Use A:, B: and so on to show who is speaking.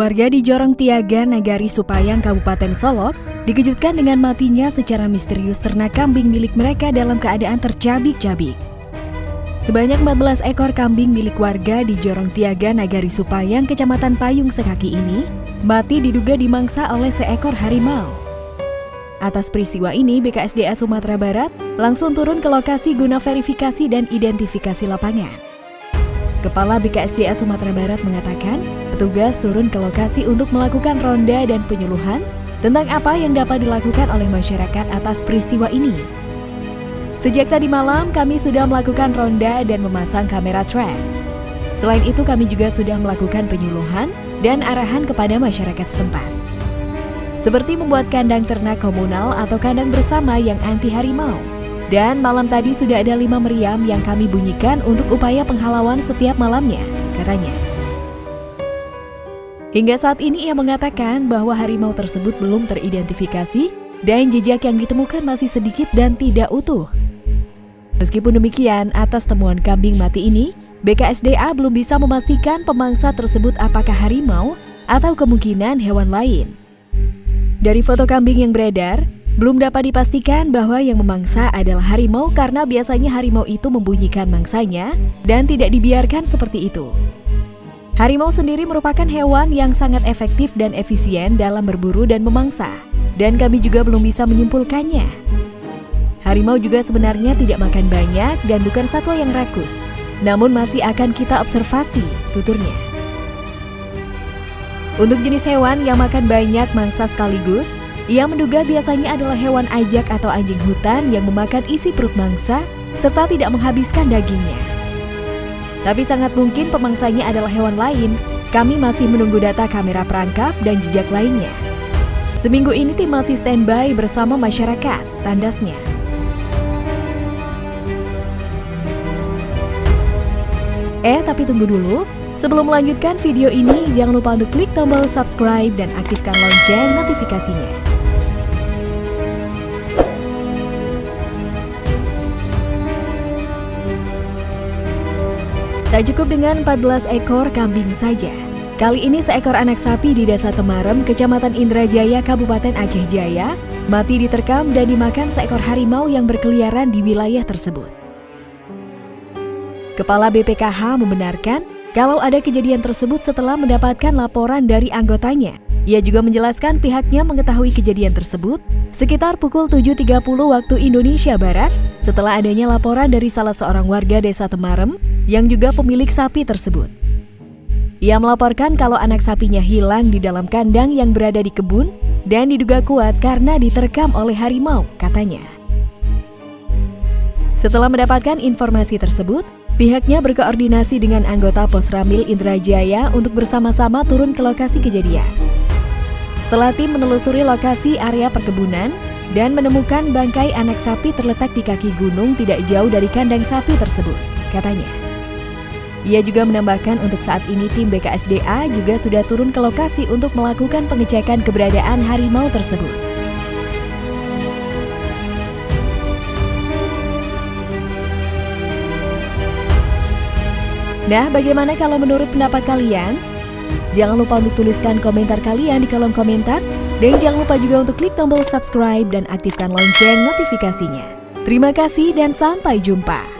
A: Warga di Jorong Tiaga, Nagari Supayang, Kabupaten Solok, dikejutkan dengan matinya secara misterius ternak kambing milik mereka dalam keadaan tercabik-cabik. Sebanyak 14 ekor kambing milik warga di Jorong Tiaga, Nagari Supayang, Kecamatan Payung Sekaki ini, mati diduga dimangsa oleh seekor harimau. Atas peristiwa ini, BKSDA Sumatera Barat langsung turun ke lokasi guna verifikasi dan identifikasi lapangan. Kepala BKSDA Sumatera Barat mengatakan, Petugas turun ke lokasi untuk melakukan ronda dan penyuluhan tentang apa yang dapat dilakukan oleh masyarakat atas peristiwa ini. Sejak tadi malam, kami sudah melakukan ronda dan memasang kamera trap. Selain itu, kami juga sudah melakukan penyuluhan dan arahan kepada masyarakat setempat. Seperti membuat kandang ternak komunal atau kandang bersama yang anti harimau. Dan malam tadi sudah ada lima meriam yang kami bunyikan untuk upaya penghalauan setiap malamnya, katanya. Hingga saat ini ia mengatakan bahwa harimau tersebut belum teridentifikasi dan jejak yang ditemukan masih sedikit dan tidak utuh. Meskipun demikian, atas temuan kambing mati ini, BKSDA belum bisa memastikan pemangsa tersebut apakah harimau atau kemungkinan hewan lain. Dari foto kambing yang beredar, belum dapat dipastikan bahwa yang memangsa adalah harimau karena biasanya harimau itu membunyikan mangsanya dan tidak dibiarkan seperti itu. Harimau sendiri merupakan hewan yang sangat efektif dan efisien dalam berburu dan memangsa, dan kami juga belum bisa menyimpulkannya. Harimau juga sebenarnya tidak makan banyak dan bukan satwa yang rakus, namun masih akan kita observasi, tuturnya. Untuk jenis hewan yang makan banyak mangsa sekaligus, ia menduga biasanya adalah hewan ajak atau anjing hutan yang memakan isi perut mangsa serta tidak menghabiskan dagingnya. Tapi sangat mungkin pemangsanya adalah hewan lain. Kami masih menunggu data kamera perangkap dan jejak lainnya. Seminggu ini tim masih standby bersama masyarakat, tandasnya. Eh, tapi tunggu dulu. Sebelum melanjutkan video ini, jangan lupa untuk klik tombol subscribe dan aktifkan lonceng notifikasinya. Tak cukup dengan 14 ekor kambing saja. Kali ini seekor anak sapi di Desa Temarem, Kecamatan Indrajaya, Kabupaten Aceh Jaya, mati diterkam dan dimakan seekor harimau yang berkeliaran di wilayah tersebut. Kepala BPKH membenarkan kalau ada kejadian tersebut setelah mendapatkan laporan dari anggotanya. Ia juga menjelaskan pihaknya mengetahui kejadian tersebut sekitar pukul 7.30 waktu Indonesia Barat setelah adanya laporan dari salah seorang warga desa Temarem yang juga pemilik sapi tersebut. Ia melaporkan kalau anak sapinya hilang di dalam kandang yang berada di kebun dan diduga kuat karena diterkam oleh harimau, katanya. Setelah mendapatkan informasi tersebut, pihaknya berkoordinasi dengan anggota Pos Ramil Indrajaya untuk bersama-sama turun ke lokasi kejadian. Setelah tim menelusuri lokasi area perkebunan dan menemukan bangkai anak sapi terletak di kaki gunung tidak jauh dari kandang sapi tersebut, katanya. Ia juga menambahkan untuk saat ini tim BKSDA juga sudah turun ke lokasi untuk melakukan pengecekan keberadaan harimau tersebut. Nah, bagaimana kalau menurut pendapat kalian? Jangan lupa untuk tuliskan komentar kalian di kolom komentar. Dan jangan lupa juga untuk klik tombol subscribe dan aktifkan lonceng notifikasinya. Terima kasih dan sampai jumpa.